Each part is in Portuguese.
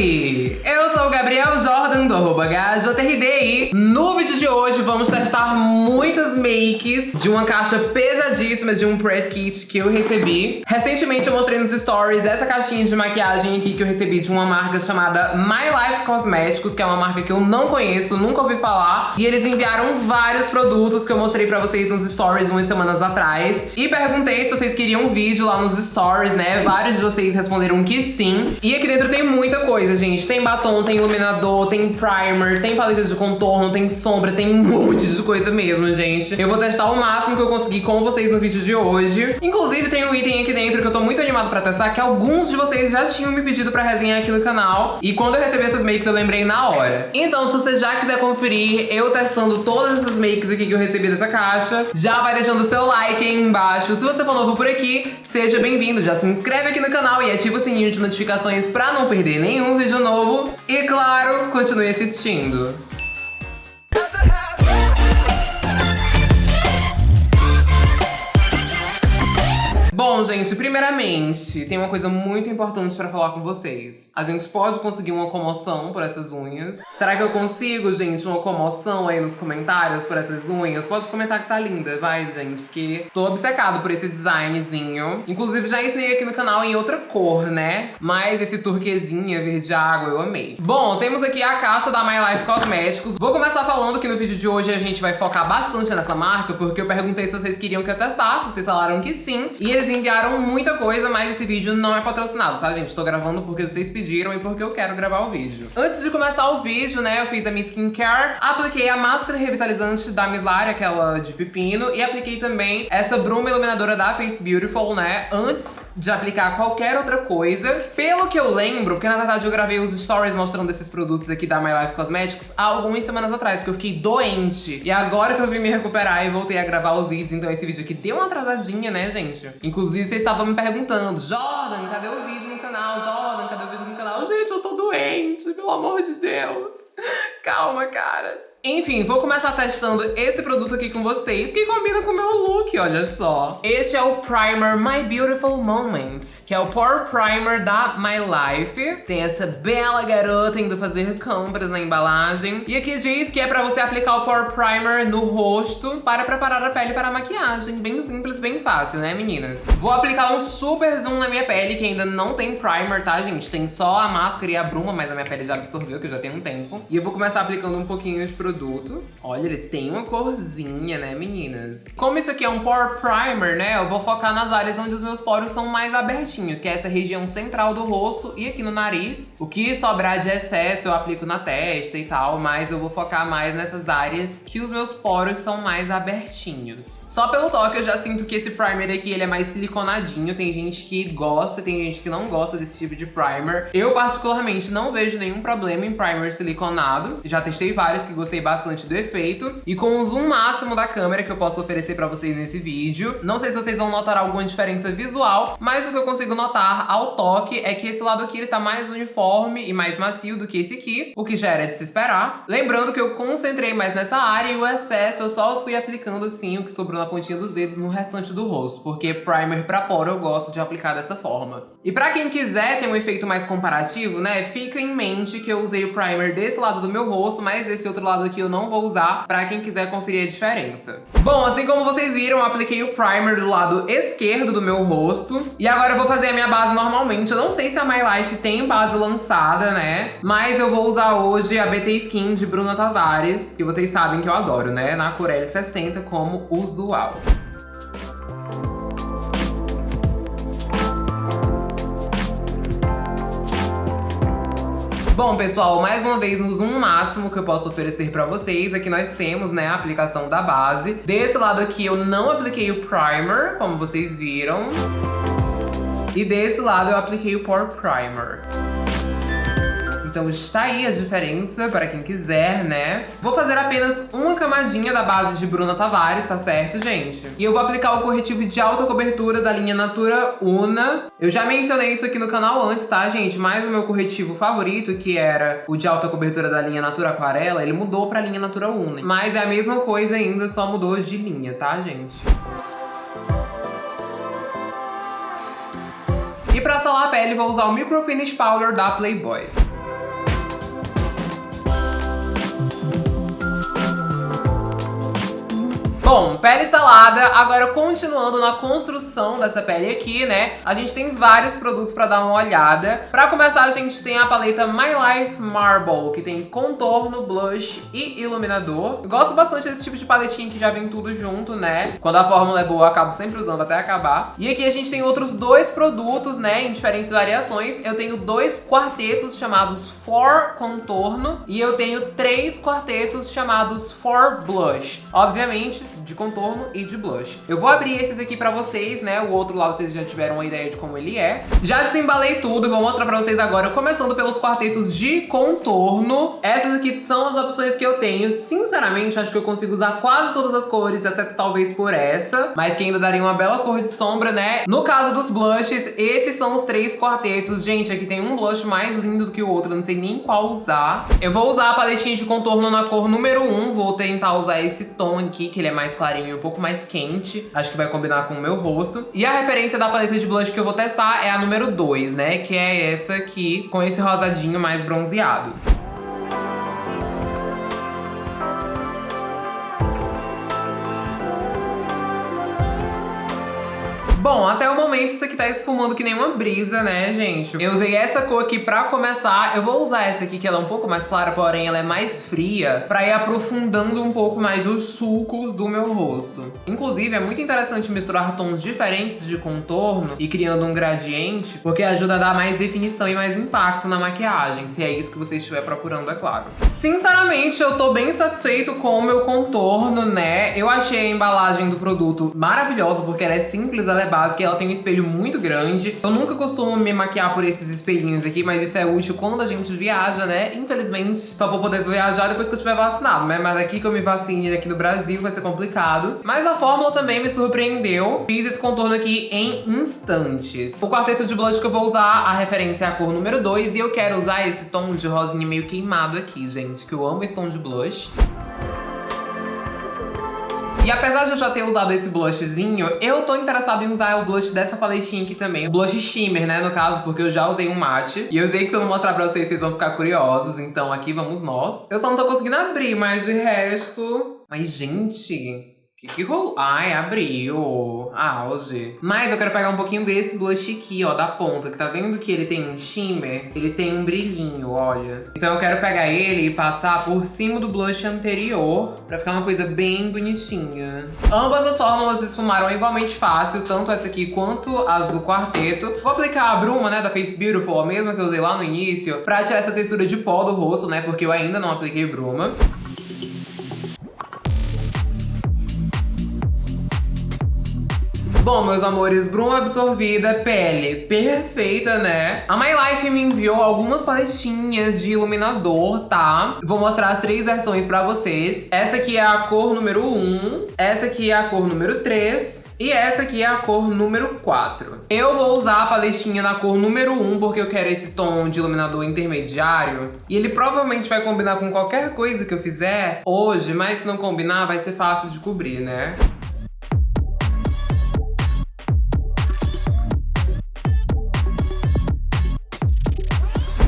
Hey! Do arroba HJRD no vídeo de hoje vamos testar muitas makes de uma caixa pesadíssima de um press kit que eu recebi. Recentemente eu mostrei nos stories essa caixinha de maquiagem aqui que eu recebi de uma marca chamada My Life Cosméticos, que é uma marca que eu não conheço, nunca ouvi falar. E eles enviaram vários produtos que eu mostrei pra vocês nos stories umas semanas atrás. E perguntei se vocês queriam um vídeo lá nos stories, né? Vários de vocês responderam que sim. E aqui dentro tem muita coisa, gente. Tem batom, tem iluminador, tem primer, tem paleta de contorno, tem sombra, tem um monte de coisa mesmo, gente. Eu vou testar o máximo que eu conseguir com vocês no vídeo de hoje. Inclusive, tem um item aqui dentro que eu tô muito animado pra testar, que alguns de vocês já tinham me pedido pra resenhar aqui no canal. E quando eu recebi essas makes, eu lembrei na hora. Então, se você já quiser conferir eu testando todas essas makes aqui que eu recebi dessa caixa, já vai deixando o seu like aí embaixo. Se você for novo por aqui, seja bem-vindo. Já se inscreve aqui no canal e ativa o sininho de notificações pra não perder nenhum vídeo novo. E, claro, continue assistindo. Bom, gente, primeiramente, tem uma coisa muito importante pra falar com vocês. A gente pode conseguir uma comoção por essas unhas. Será que eu consigo, gente, uma comoção aí nos comentários por essas unhas? Pode comentar que tá linda, vai, gente, porque tô obcecado por esse designzinho. Inclusive, já ensinei aqui no canal em outra cor, né? Mas esse turquesinha verde água eu amei. Bom, temos aqui a caixa da My Life Cosméticos. Vou começar falando que no vídeo de hoje a gente vai focar bastante nessa marca, porque eu perguntei se vocês queriam que eu testasse, vocês falaram que sim. E eles enviaram muita coisa, mas esse vídeo não é patrocinado, tá, gente? Tô gravando porque vocês pediram e porque eu quero gravar o vídeo. Antes de começar o vídeo, né, eu fiz a minha skincare, apliquei a máscara revitalizante da Mislari, aquela de pepino, e apliquei também essa bruma iluminadora da Face Beautiful, né, antes de aplicar qualquer outra coisa. Pelo que eu lembro, porque na verdade eu gravei os stories mostrando esses produtos aqui da My Life Cosméticos há algumas semanas atrás, porque eu fiquei doente. E agora que eu vim me recuperar e voltei a gravar os vídeos, então esse vídeo aqui deu uma atrasadinha, né, gente? Inclusive, vocês estavam me perguntando, Jordan, cadê o vídeo no canal? Jordan, cadê o vídeo no canal? Gente, eu tô doente, pelo amor de Deus. Calma, caras. Enfim, vou começar testando esse produto aqui com vocês, que combina com o meu look, olha só. Este é o Primer My Beautiful Moment, que é o Pore Primer da My Life. Tem essa bela garota indo fazer compras na embalagem. E aqui diz que é pra você aplicar o Pore Primer no rosto para preparar a pele para a maquiagem. Bem simples, bem fácil, né, meninas? Vou aplicar um super zoom na minha pele, que ainda não tem primer, tá, gente? Tem só a máscara e a bruma, mas a minha pele já absorveu, que já tem um tempo. E eu vou começar aplicando um pouquinho de produto produto. Olha, ele tem uma corzinha, né, meninas? Como isso aqui é um Pore Primer, né, eu vou focar nas áreas onde os meus poros são mais abertinhos, que é essa região central do rosto e aqui no nariz. O que sobrar de excesso eu aplico na testa e tal, mas eu vou focar mais nessas áreas que os meus poros são mais abertinhos. Só pelo toque eu já sinto que esse primer aqui ele é mais siliconadinho. Tem gente que gosta, tem gente que não gosta desse tipo de primer. Eu particularmente não vejo nenhum problema em primer siliconado. Já testei vários que gostei bastante do efeito. E com o zoom máximo da câmera que eu posso oferecer pra vocês nesse vídeo. Não sei se vocês vão notar alguma diferença visual, mas o que eu consigo notar ao toque é que esse lado aqui ele tá mais uniforme e mais macio do que esse aqui, o que já era de se esperar. Lembrando que eu concentrei mais nessa área e o excesso eu só fui aplicando assim o que sobrou na pontinha dos dedos no restante do rosto, porque primer pra poro eu gosto de aplicar dessa forma. E pra quem quiser ter um efeito mais comparativo, né, fica em mente que eu usei o primer desse lado do meu rosto, mas desse outro lado aqui eu não vou usar, pra quem quiser conferir a diferença. Bom, assim como vocês viram, eu apliquei o primer do lado esquerdo do meu rosto, e agora eu vou fazer a minha base normalmente. Eu não sei se a My Life tem base lançada, né, mas eu vou usar hoje a BT Skin de Bruna Tavares, que vocês sabem que eu adoro, né, na cor L60 como usuário Bom, pessoal, mais uma vez no zoom máximo que eu posso oferecer pra vocês, aqui nós temos, né, a aplicação da base. Desse lado aqui eu não apliquei o primer, como vocês viram. E desse lado eu apliquei o Pore Primer. Então está aí a diferença para quem quiser, né? Vou fazer apenas uma camadinha da base de Bruna Tavares, tá certo, gente? E eu vou aplicar o corretivo de alta cobertura da linha Natura Una. Eu já mencionei isso aqui no canal antes, tá, gente? Mas o meu corretivo favorito, que era o de alta cobertura da linha Natura Aquarela, ele mudou pra linha Natura Una. Mas é a mesma coisa ainda, só mudou de linha, tá, gente? E pra selar a pele, vou usar o Micro Finish Powder da Playboy. Bom, pele salada, agora continuando na construção dessa pele aqui, né? A gente tem vários produtos pra dar uma olhada. Pra começar, a gente tem a paleta My Life Marble, que tem contorno, blush e iluminador. Gosto bastante desse tipo de paletinha que já vem tudo junto, né? Quando a fórmula é boa, eu acabo sempre usando até acabar. E aqui a gente tem outros dois produtos, né, em diferentes variações. Eu tenho dois quartetos chamados For Contorno e eu tenho três quartetos chamados For Blush. Obviamente, de contorno e de blush. Eu vou abrir esses aqui pra vocês, né? O outro lá vocês já tiveram uma ideia de como ele é. Já desembalei tudo, vou mostrar pra vocês agora, começando pelos quartetos de contorno. Essas aqui são as opções que eu tenho. Sinceramente, acho que eu consigo usar quase todas as cores, exceto talvez por essa, mas que ainda daria uma bela cor de sombra, né? No caso dos blushes, esses são os três quartetos. Gente, aqui tem um blush mais lindo do que o outro, eu não sei nem qual usar. Eu vou usar a paletinha de contorno na cor número 1, vou tentar usar esse tom aqui, que ele é mais clarinho e um pouco mais quente. Acho que vai combinar com o meu rosto. E a referência da paleta de blush que eu vou testar é a número 2, né? Que é essa aqui, com esse rosadinho mais bronzeado. Bom, até o momento isso aqui tá esfumando que nem uma brisa, né, gente? Eu usei essa cor aqui pra começar. Eu vou usar essa aqui, que ela é um pouco mais clara, porém ela é mais fria, pra ir aprofundando um pouco mais os sulcos do meu rosto. Inclusive, é muito interessante misturar tons diferentes de contorno e criando um gradiente, porque ajuda a dar mais definição e mais impacto na maquiagem, se é isso que você estiver procurando, é claro. Sinceramente, eu tô bem satisfeito com o meu contorno, né? Eu achei a embalagem do produto maravilhosa, porque ela é simples, ela é básica e ela tem um espelho muito grande. Eu nunca costumo me maquiar por esses espelhinhos aqui, mas isso é útil quando a gente viaja, né? Infelizmente, só vou poder viajar depois que eu tiver vacinado, né? Mas aqui que eu me vacine aqui no Brasil vai ser complicado. Mas a fórmula também me surpreendeu. Fiz esse contorno aqui em instantes. O quarteto de blush que eu vou usar, a referência é a cor número 2 e eu quero usar esse tom de rosinha meio queimado aqui, gente, que eu amo esse tom de blush. E apesar de eu já ter usado esse blushzinho, eu tô interessada em usar o blush dessa paletinha aqui também. O blush shimmer, né, no caso, porque eu já usei um mate. E eu sei que se eu não mostrar pra vocês, vocês vão ficar curiosos. Então aqui vamos nós. Eu só não tô conseguindo abrir, mas de resto... Mas, gente... Que que rolou? Ai, abriu. Auge. Mas eu quero pegar um pouquinho desse blush aqui, ó, da ponta. Que tá vendo que ele tem um shimmer? Ele tem um brilhinho, olha. Então eu quero pegar ele e passar por cima do blush anterior. Pra ficar uma coisa bem bonitinha. Ambas as fórmulas esfumaram igualmente fácil. Tanto essa aqui quanto as do quarteto. Vou aplicar a bruma, né, da Face Beautiful. A mesma que eu usei lá no início. Pra tirar essa textura de pó do rosto, né. Porque eu ainda não apliquei bruma. Bom, meus amores, bruma absorvida, pele perfeita, né? A My Life me enviou algumas paletinhas de iluminador, tá? Vou mostrar as três versões pra vocês. Essa aqui é a cor número 1, essa aqui é a cor número 3 e essa aqui é a cor número 4. Eu vou usar a paletinha na cor número 1 porque eu quero esse tom de iluminador intermediário. E ele provavelmente vai combinar com qualquer coisa que eu fizer hoje, mas se não combinar vai ser fácil de cobrir, né?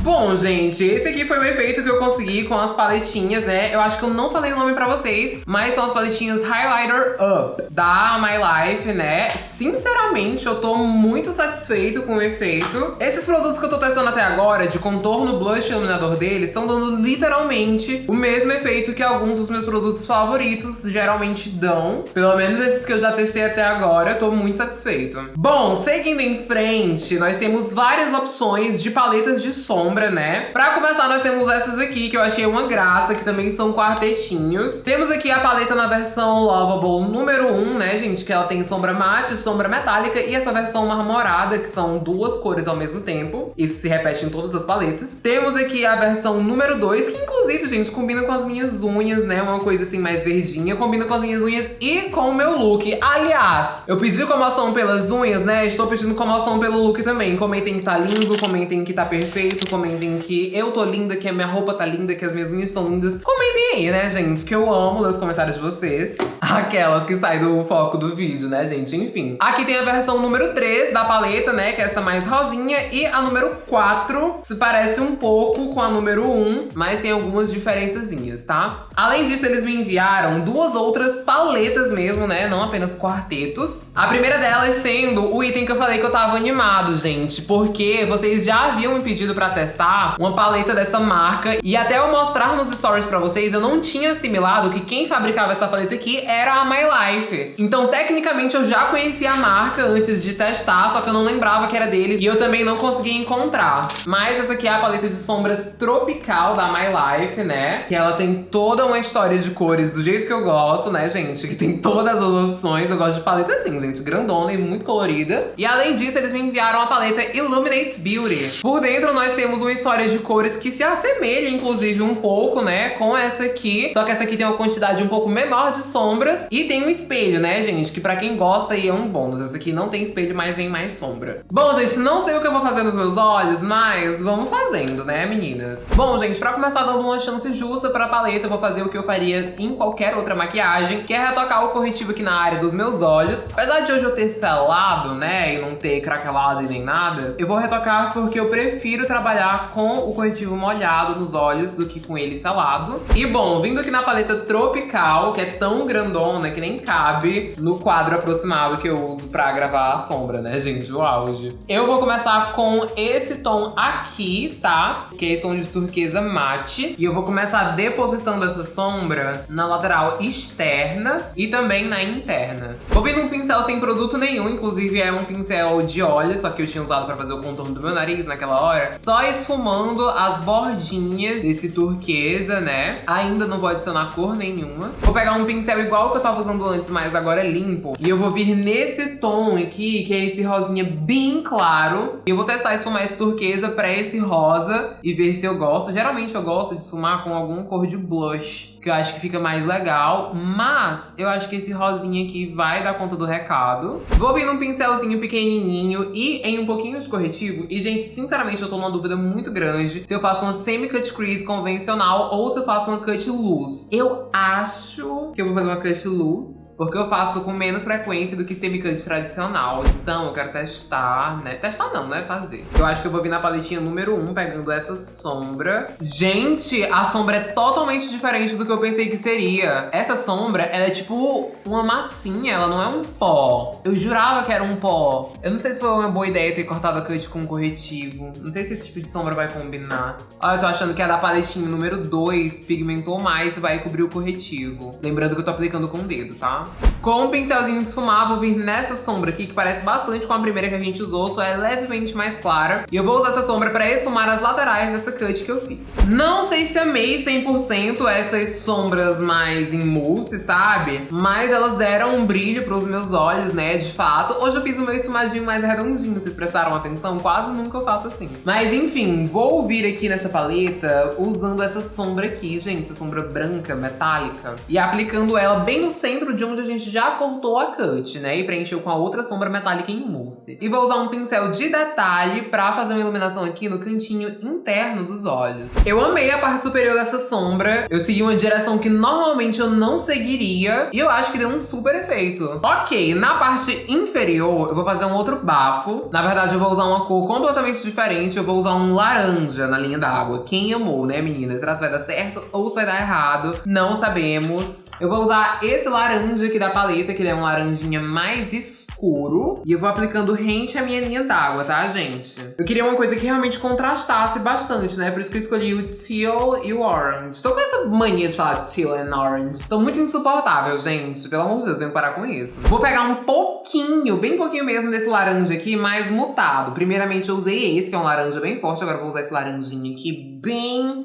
Bom, gente, esse aqui foi o efeito que eu consegui com as paletinhas, né? Eu acho que eu não falei o nome pra vocês, mas são as paletinhas Highlighter Up da My Life, né? Sinceramente, eu tô muito satisfeito com o efeito. Esses produtos que eu tô testando até agora, de contorno, blush e iluminador deles, estão dando literalmente o mesmo efeito que alguns dos meus produtos favoritos geralmente dão. Pelo menos esses que eu já testei até agora, eu tô muito satisfeito. Bom, seguindo em frente, nós temos várias opções de paletas de sombra sombra, né? Pra começar, nós temos essas aqui, que eu achei uma graça, que também são quartetinhos. Temos aqui a paleta na versão Lovable número 1, né, gente? Que ela tem sombra mate, sombra metálica e essa versão marmorada, que são duas cores ao mesmo tempo. Isso se repete em todas as paletas. Temos aqui a versão número 2, que inclusive, gente, combina com as minhas unhas, né? Uma coisa assim mais verdinha. Combina com as minhas unhas e com o meu look. Aliás, eu pedi comoção pelas unhas, né? Estou pedindo comoção pelo look também. Comentem que tá lindo, comentem que tá perfeito, comentem comentem que eu tô linda, que a minha roupa tá linda, que as minhas unhas estão lindas. Comentem aí, né, gente? Que eu amo ler os comentários de vocês. Aquelas que saem do foco do vídeo, né, gente? Enfim. Aqui tem a versão número 3 da paleta, né, que é essa mais rosinha. E a número 4 se parece um pouco com a número 1, mas tem algumas diferençazinhas, tá? Além disso, eles me enviaram duas outras paletas mesmo, né, não apenas quartetos. A primeira delas sendo o item que eu falei que eu tava animado, gente, porque vocês já haviam me pedido pra testar uma paleta dessa marca e até eu mostrar nos stories pra vocês, eu não tinha assimilado que quem fabricava essa paleta aqui era a My Life. Então, tecnicamente, eu já conhecia a marca antes de testar, só que eu não lembrava que era deles e eu também não conseguia encontrar. Mas essa aqui é a paleta de sombras tropical da My Life, né? Que ela tem toda uma história de cores do jeito que eu gosto, né, gente? Que tem todas as opções. Eu gosto de paleta assim, gente, grandona e muito colorida. E além disso, eles me enviaram a paleta Illuminate Beauty. Por dentro, nós temos uma história de cores que se assemelha, inclusive, um pouco, né, com essa aqui. Só que essa aqui tem uma quantidade um pouco menor de sombras e tem um espelho, né, gente? Que pra quem gosta aí é um bônus. Essa aqui não tem espelho, mas vem mais sombra. Bom, gente, não sei o que eu vou fazer nos meus olhos, mas vamos fazendo, né, meninas? Bom, gente, pra começar dando uma chance justa pra paleta, eu vou fazer o que eu faria em qualquer outra maquiagem, que é retocar o corretivo aqui na área dos meus olhos. Apesar de hoje eu ter selado, né, e não ter craquelado e nem nada, eu vou retocar porque eu prefiro trabalhar com o corretivo molhado nos olhos do que com ele selado. E bom, vindo aqui na paleta Tropical, que é tão grandona que nem cabe no quadro aproximado que eu uso pra gravar a sombra, né, gente, o auge. Eu vou começar com esse tom aqui, tá? Que é esse tom de turquesa mate. E eu vou começar depositando essa sombra na lateral externa e também na interna. Vou vir num pincel sem produto nenhum, inclusive é um pincel de óleo, só que eu tinha usado pra fazer o contorno do meu nariz naquela hora. Só esfumando as bordinhas desse turquesa, né? Ainda não vou adicionar cor nenhuma. Vou pegar um pincel igual que eu tava usando antes, mas agora é limpo. E eu vou vir nesse tom aqui, que é esse rosinha bem claro. E eu vou testar esfumar esse turquesa pra esse rosa e ver se eu gosto. Geralmente eu gosto de esfumar com algum cor de blush que eu acho que fica mais legal, mas eu acho que esse rosinha aqui vai dar conta do recado. Vou vir num pincelzinho pequenininho e em um pouquinho de corretivo. E, gente, sinceramente, eu tô numa dúvida muito grande se eu faço uma semi-cut crease convencional ou se eu faço uma cut loose. Eu acho que eu vou fazer uma cut loose, porque eu faço com menos frequência do que semi-cut tradicional. Então, eu quero testar, né? Testar não, né? Fazer. Eu acho que eu vou vir na paletinha número 1, um, pegando essa sombra. Gente, a sombra é totalmente diferente do que eu pensei que seria. Essa sombra, ela é tipo uma massinha, ela não é um pó. Eu jurava que era um pó. Eu não sei se foi uma boa ideia ter cortado a cut com um corretivo. Não sei se esse tipo de sombra vai combinar. Olha, eu tô achando que a da paletinha número 2 pigmentou mais e vai cobrir o corretivo. Lembrando que eu tô aplicando com o dedo, tá? Com um pincelzinho de esfumar, vou vir nessa sombra aqui, que parece bastante com a primeira que a gente usou, só é levemente mais clara. E eu vou usar essa sombra pra esfumar as laterais dessa cut que eu fiz. Não sei se amei 100% essas sombras mais em mousse, sabe? Mas elas deram um brilho pros meus olhos, né, de fato. Hoje eu fiz o meu esfumadinho mais redondinho, vocês prestaram atenção? Quase nunca eu faço assim. Mas enfim, vou vir aqui nessa paleta usando essa sombra aqui, gente, essa sombra branca, metálica. E aplicando ela bem no centro de onde a gente já cortou a cut, né? E preencheu com a outra sombra metálica em mousse. E vou usar um pincel de detalhe pra fazer uma iluminação aqui no cantinho interno dos olhos. Eu amei a parte superior dessa sombra. Eu segui uma direção que normalmente eu não seguiria. E eu acho que deu um super efeito. Ok, na parte inferior eu vou fazer um outro bafo. Na verdade eu vou usar uma cor completamente diferente. Eu vou usar um laranja na linha d'água. Quem amou, né meninas? Será que vai dar certo ou se vai dar errado? Não sabemos. Eu vou usar esse laranja aqui da paleta, que ele é um laranjinha mais escuro. E eu vou aplicando rente à minha linha d'água, tá, gente? Eu queria uma coisa que realmente contrastasse bastante, né? Por isso que eu escolhi o teal e o orange. Tô com essa mania de falar teal and orange. Tô muito insuportável, gente. Pelo amor de Deus, eu tenho que parar com isso. Vou pegar um pouquinho, bem pouquinho mesmo desse laranja aqui, mais mutado. Primeiramente eu usei esse, que é um laranja bem forte. Agora eu vou usar esse laranjinho aqui bem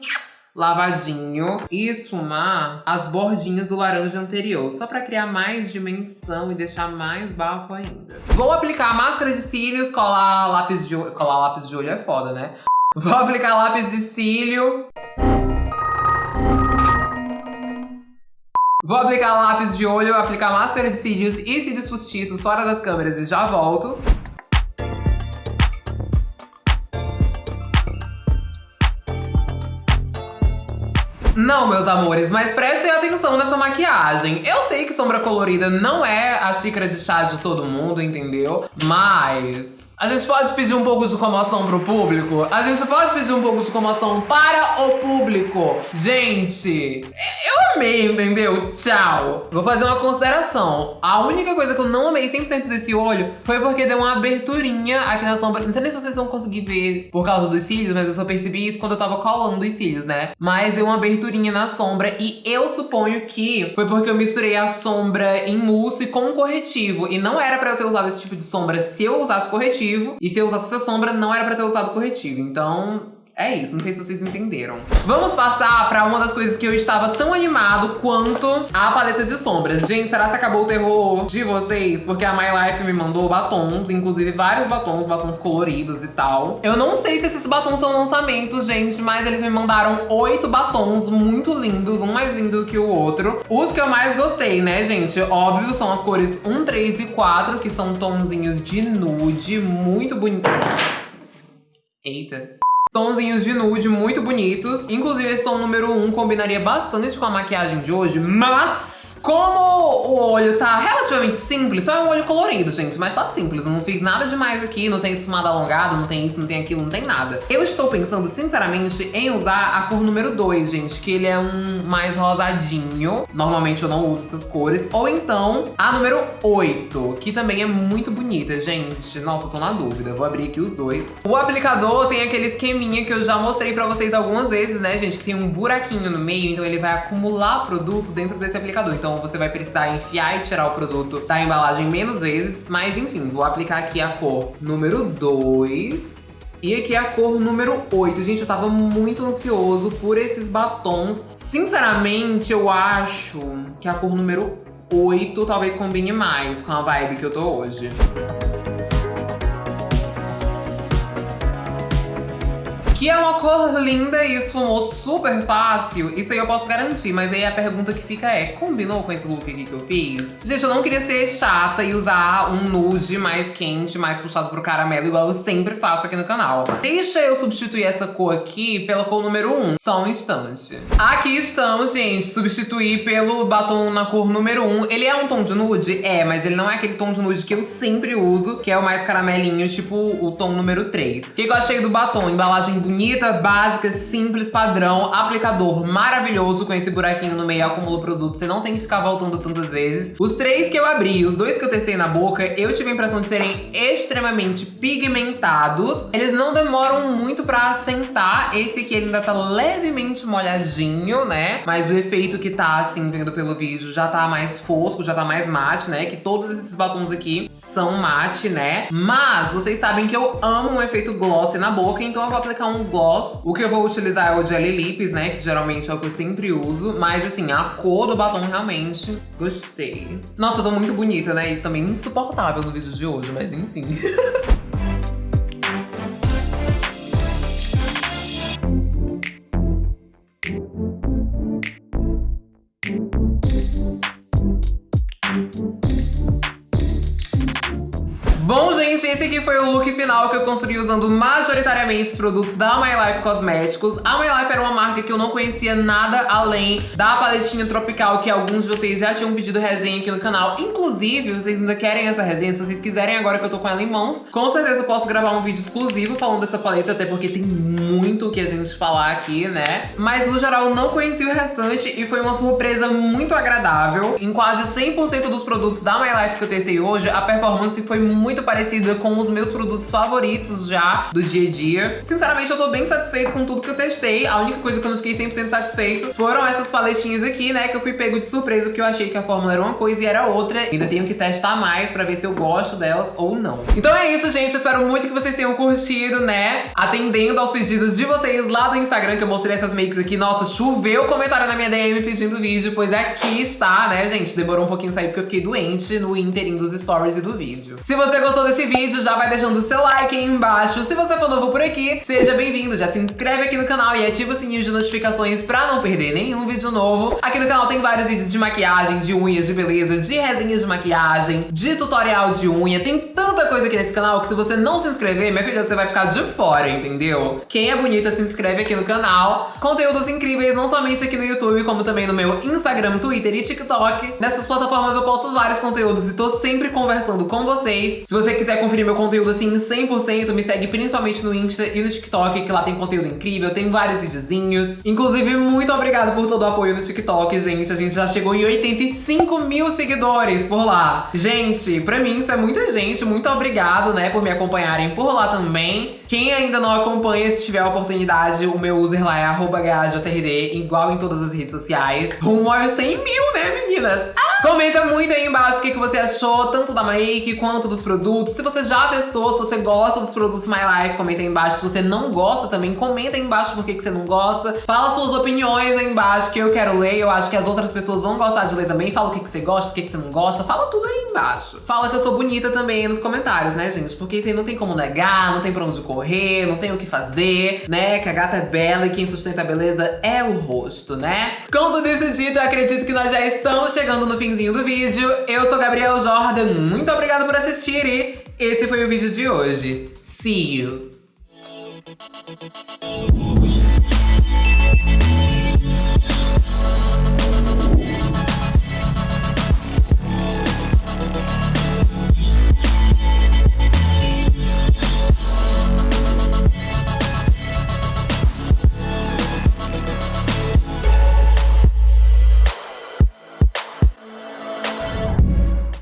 lavadinho e esfumar as bordinhas do laranja anterior, só pra criar mais dimensão e deixar mais bafo ainda. Vou aplicar máscara de cílios, colar lápis de olho, colar lápis de olho é foda, né? Vou aplicar lápis de cílio. Vou aplicar lápis de olho, aplicar máscara de cílios e cílios postiços fora das câmeras e já volto. Não, meus amores, mas prestem atenção nessa maquiagem. Eu sei que sombra colorida não é a xícara de chá de todo mundo, entendeu? Mas... A gente pode pedir um pouco de comoção pro público? A gente pode pedir um pouco de comoção para o público? Gente, eu amei, entendeu? Tchau. Vou fazer uma consideração. A única coisa que eu não amei 100% desse olho foi porque deu uma aberturinha aqui na sombra. Não sei nem se vocês vão conseguir ver por causa dos cílios, mas eu só percebi isso quando eu tava colando os cílios, né? Mas deu uma aberturinha na sombra e eu suponho que foi porque eu misturei a sombra em mousse com um corretivo. E não era pra eu ter usado esse tipo de sombra se eu usasse corretivo corretivo. E se eu usasse essa sombra, não era pra ter usado corretivo. Então, é isso, não sei se vocês entenderam. Vamos passar pra uma das coisas que eu estava tão animado quanto a paleta de sombras. Gente, será que acabou o terror de vocês? Porque a My Life me mandou batons, inclusive vários batons, batons coloridos e tal. Eu não sei se esses batons são lançamentos, gente, mas eles me mandaram oito batons muito lindos, um mais lindo que o outro. Os que eu mais gostei, né, gente? Óbvio, são as cores 1, 3 e 4, que são tonzinhos de nude, muito bonitos. Eita. Tonzinhos de nude muito bonitos. Inclusive, esse tom número 1 um combinaria bastante com a maquiagem de hoje, mas como o olho tá relativamente simples, só é um olho colorido, gente, mas tá simples. Eu não fiz nada demais aqui, não tem esfumado alongado, não tem isso, não tem aquilo, não tem nada. Eu estou pensando, sinceramente, em usar a cor número 2, gente, que ele é um mais rosadinho. Normalmente eu não uso essas cores. Ou então a número 8, que também é muito bonita, gente. Nossa, eu tô na dúvida. Vou abrir aqui os dois. O aplicador tem aquele esqueminha que eu já mostrei pra vocês algumas vezes, né, gente? Que tem um buraquinho no meio, então ele vai acumular produto dentro desse aplicador. Então então você vai precisar enfiar e tirar o produto da embalagem menos vezes. Mas enfim, vou aplicar aqui a cor número 2. E aqui a cor número 8. Gente, eu tava muito ansioso por esses batons. Sinceramente, eu acho que a cor número 8 talvez combine mais com a vibe que eu tô hoje. Que é uma cor linda e esfumou super fácil, isso aí eu posso garantir. Mas aí a pergunta que fica é, combinou com esse look aqui que eu fiz? Gente, eu não queria ser chata e usar um nude mais quente, mais puxado pro caramelo, igual eu sempre faço aqui no canal. Deixa eu substituir essa cor aqui pela cor número 1, só um instante. Aqui estamos, gente, substituir pelo batom na cor número 1. Ele é um tom de nude? É, mas ele não é aquele tom de nude que eu sempre uso, que é o mais caramelinho, tipo o tom número 3. O que eu achei do batom? Embalagem bonita, básica, simples, padrão, aplicador maravilhoso com esse buraquinho no meio acumula produto, você não tem que ficar voltando tantas vezes. Os três que eu abri, os dois que eu testei na boca, eu tive a impressão de serem extremamente pigmentados. Eles não demoram muito pra assentar, esse aqui ainda tá levemente molhadinho, né? Mas o efeito que tá, assim, vendo pelo vídeo, já tá mais fosco, já tá mais mate, né? Que todos esses batons aqui são mate, né? Mas vocês sabem que eu amo um efeito gloss na boca, então eu vou aplicar um gloss. O que eu vou utilizar é o Jelly Lips, né? Que geralmente é o que eu sempre uso. Mas assim, a cor do batom realmente gostei. Nossa, eu tô muito bonita, né? E também insuportável no vídeo de hoje, mas enfim. Bom, gente, esse aqui foi o look que eu construí usando majoritariamente os produtos da My Life Cosméticos. A My Life era uma marca que eu não conhecia nada além da paletinha tropical que alguns de vocês já tinham pedido resenha aqui no canal. Inclusive, vocês ainda querem essa resenha, se vocês quiserem agora que eu tô com ela em mãos, com certeza eu posso gravar um vídeo exclusivo falando dessa paleta, até porque tem muito o que a gente falar aqui, né? Mas no geral, não conheci o restante e foi uma surpresa muito agradável. Em quase 100% dos produtos da My Life que eu testei hoje, a performance foi muito parecida com os meus produtos já do dia a dia. Sinceramente, eu tô bem satisfeito com tudo que eu testei. A única coisa que eu não fiquei 100% satisfeito foram essas paletinhas aqui, né? Que eu fui pego de surpresa, porque eu achei que a fórmula era uma coisa e era outra. Ainda tenho que testar mais pra ver se eu gosto delas ou não. Então é isso, gente. Eu espero muito que vocês tenham curtido, né? Atendendo aos pedidos de vocês lá do Instagram, que eu mostrei essas makes aqui. Nossa, choveu comentário na minha DM pedindo vídeo, pois aqui está, né, gente? Demorou um pouquinho sair porque eu fiquei doente no inteirinho dos stories e do vídeo. Se você gostou desse vídeo, já vai deixando o seu like aí embaixo. Se você for novo por aqui, seja bem-vindo, já se inscreve aqui no canal e ativa o sininho de notificações pra não perder nenhum vídeo novo. Aqui no canal tem vários vídeos de maquiagem, de unhas, de beleza, de resenhas de maquiagem, de tutorial de unha. Tem tanta coisa aqui nesse canal que se você não se inscrever, minha filha, você vai ficar de fora, entendeu? Quem é bonita se inscreve aqui no canal. Conteúdos incríveis, não somente aqui no YouTube, como também no meu Instagram, Twitter e TikTok. Nessas plataformas eu posto vários conteúdos e tô sempre conversando com vocês. Se você quiser conferir meu conteúdo assim 100%, me segue principalmente no Insta e no TikTok, que lá tem conteúdo incrível, tem vários videozinhos. Inclusive, muito obrigada por todo o apoio no TikTok, gente. A gente já chegou em 85 mil seguidores por lá. Gente, pra mim isso é muita gente. Muito obrigado, né, por me acompanharem por lá também. Quem ainda não acompanha, se tiver a oportunidade, o meu user lá é arroba igual em todas as redes sociais. Rumo aos 100 mil, né, meninas? Ah! Comenta muito aí embaixo o que, que você achou, tanto da Make quanto dos produtos. Se você já testou, se você gosta dos produtos My Life, comenta aí embaixo. Se você não gosta também, comenta aí embaixo por que, que você não gosta. Fala suas opiniões aí embaixo que eu quero ler. Eu acho que as outras pessoas vão gostar de ler também. Fala o que, que você gosta, o que, que você não gosta. Fala tudo aí embaixo. Fala que eu sou bonita também aí nos comentários, né, gente? Porque isso aí não tem como negar, não tem pra onde correr, não tem o que fazer, né? Que a gata é bela e quem sustenta a beleza é o rosto, né? Com tudo isso dito, eu acredito que nós já estamos chegando no finzinho do vídeo. Eu sou Gabriel Jordan, muito obrigada por assistir e esse foi o vídeo de hoje. See you!